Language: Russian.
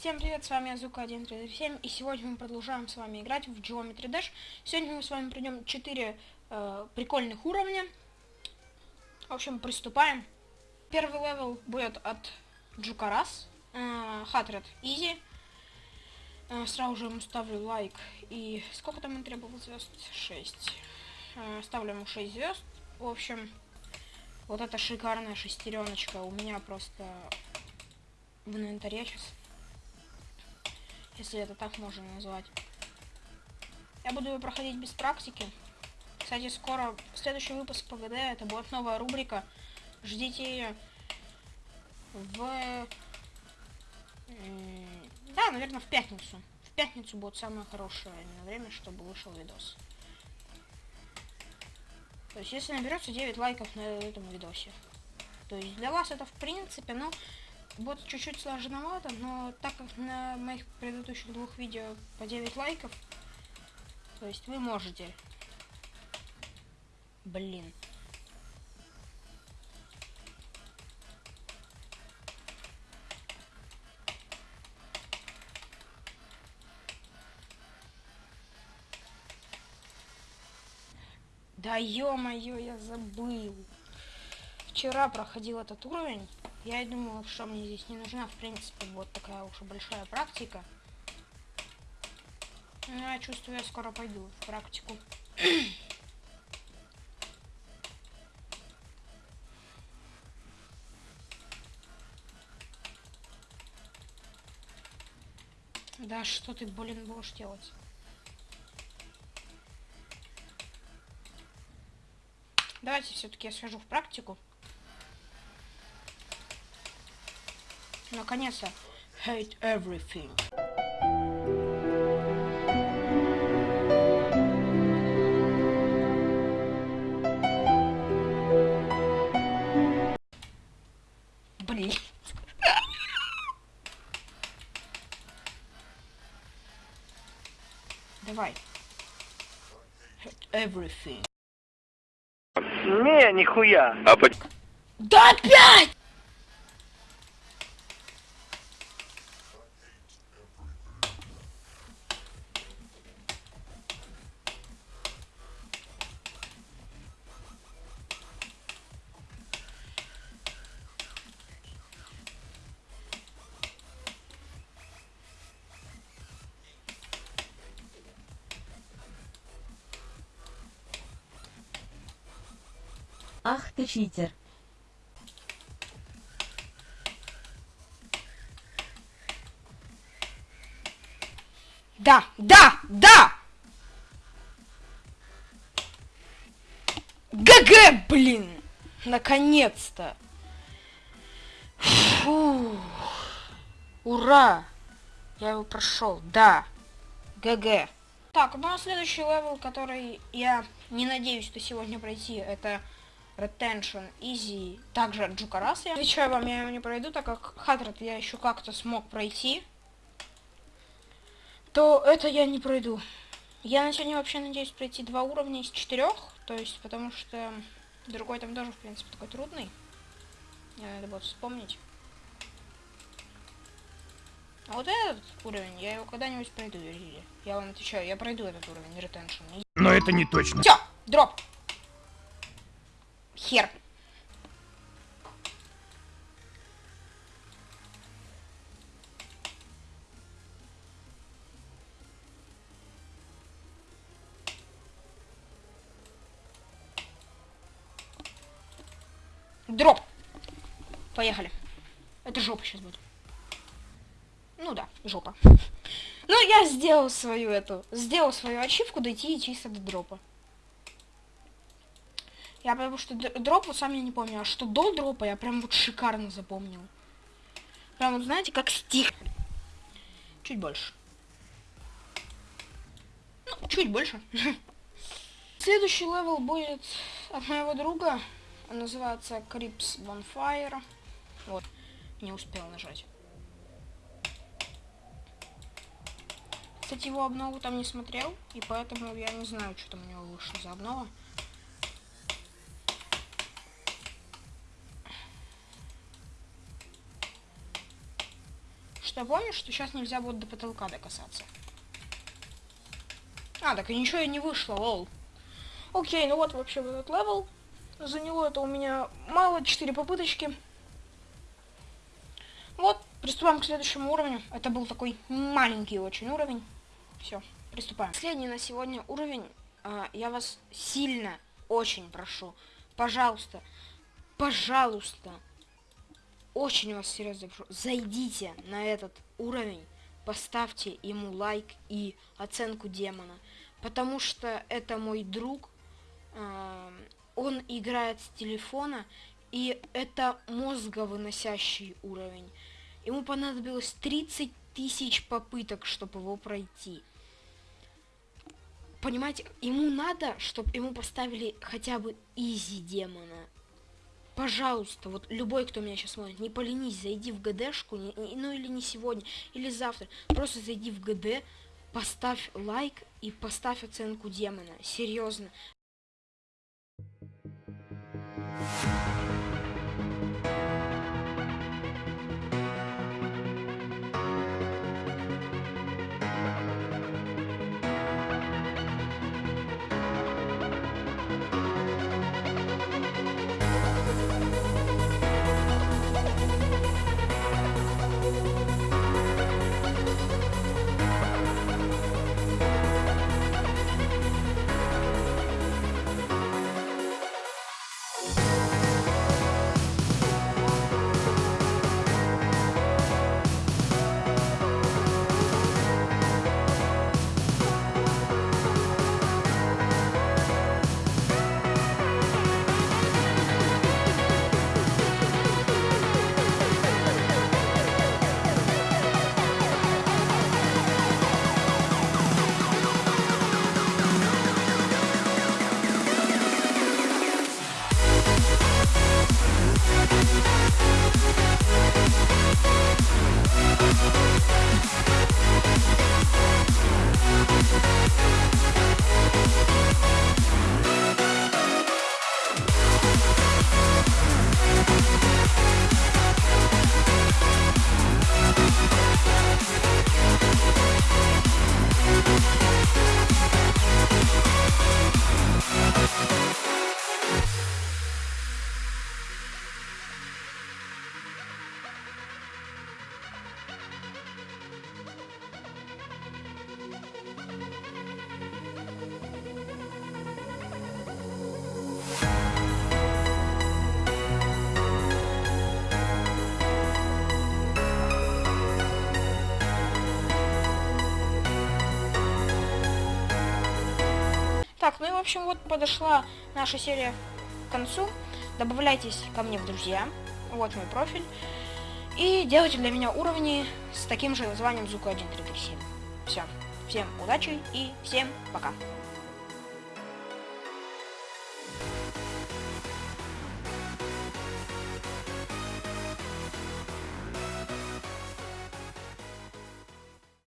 Всем привет, с вами Азука 1337, и сегодня мы продолжаем с вами играть в Geometry Dash. Сегодня мы с вами пройдем 4 э, прикольных уровня. В общем, приступаем. Первый level будет от Джукарас, э, Hatred Easy. Э, сразу же ему ставлю лайк. И сколько там он требовал звезд? 6. Э, ставлю ему 6 звезд. В общем, вот эта шикарная шестереночка у меня просто в инвентаре сейчас. Если это так можно назвать. Я буду ее проходить без практики. Кстати, скоро следующий выпуск ПГД, это будет новая рубрика. Ждите ее в... Да, наверное, в пятницу. В пятницу будет самое хорошее время, чтобы вышел видос. То есть, если наберется 9 лайков на этом видосе. То есть, для вас это, в принципе, ну, будет чуть-чуть сложновато, но так как на моих предыдущих двух видео по 9 лайков, то есть вы можете. Блин. Да ё-моё, я забыл. Вчера проходил этот уровень. Я и думал, что мне здесь не нужна, в принципе, вот такая уж большая практика. Но я чувствую, я скоро пойду в практику. Да что ты, блин, будешь делать? Давайте все-таки я схожу в практику. Наконец-то. Hate everything. Блин. Давай. Hate everything. Не, нихуя. А по... Да опять! Ах ты читер. Да, да, да! GG, блин! Наконец-то! Ура! Я его прошел, да. GG. Так, ну а следующий level, который я не надеюсь, что сегодня пройти, это Retention Easy, также от Джукарас. Я отвечаю вам, я его не пройду, так как Хатрат я еще как-то смог пройти. То это я не пройду. Я на сегодня вообще надеюсь пройти два уровня из четырех, то есть потому что другой там тоже, в принципе, такой трудный. Мне надо будет вспомнить. А вот этот уровень, я его когда-нибудь пройду, Юрий. Я вам отвечаю, я пройду этот уровень, Retention. Но это не точно. Все, дроп. Хер. Дроп. Поехали. Это жопа сейчас будет. Ну да, жопа. Ну, я сделал свою эту, сделал свою ачивку дойти чисто до drop а. Я потому что drop вот сам я не помню, а что до drop а я прям вот шикарно запомнил. Прям вот знаете, как стих. Чуть больше. Ну, чуть больше. Следующий level будет от моего друга. Он называется Crips Bonfire. Вот, не успел нажать. Кстати, его обнову там не смотрел, и поэтому я не знаю, что там у него вышло за обнова. Что я помню, что сейчас нельзя будет до потолка докасаться. А, так и ничего и не вышло, lol. Окей, ну вот вообще вот этот level. Заняло это у меня мало, 4 попыточки. Вот, приступаем к следующему уровню. Это был такой маленький очень уровень. Все, приступаем. Последний на сегодня уровень. А, я вас сильно, очень прошу. Пожалуйста, пожалуйста, очень вас серьезно прошу, зайдите на этот уровень, поставьте ему лайк и оценку демона. Потому что это мой друг, э, он играет с телефона, и это мозговыносящий уровень. Ему понадобилось 30 тысяч попыток, чтобы его пройти. Понимаете, ему надо, чтобы ему поставили хотя бы изи демона пожалуйста, вот любой, кто меня сейчас смотрит, не поленись, зайди в ГДшку, не, ну или не сегодня, или завтра, просто зайди в ГД, поставь лайк и поставь оценку демона, серьезно. Так, ну и в общем вот подошла наша серия к концу. Добавляйтесь ко мне в друзья. Вот мой профиль. И делайте для меня уровни с таким же названием Зука 1337. Все. Всем удачи и всем пока.